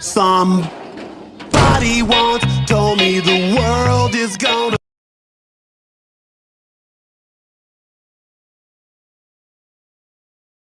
Somebody wants.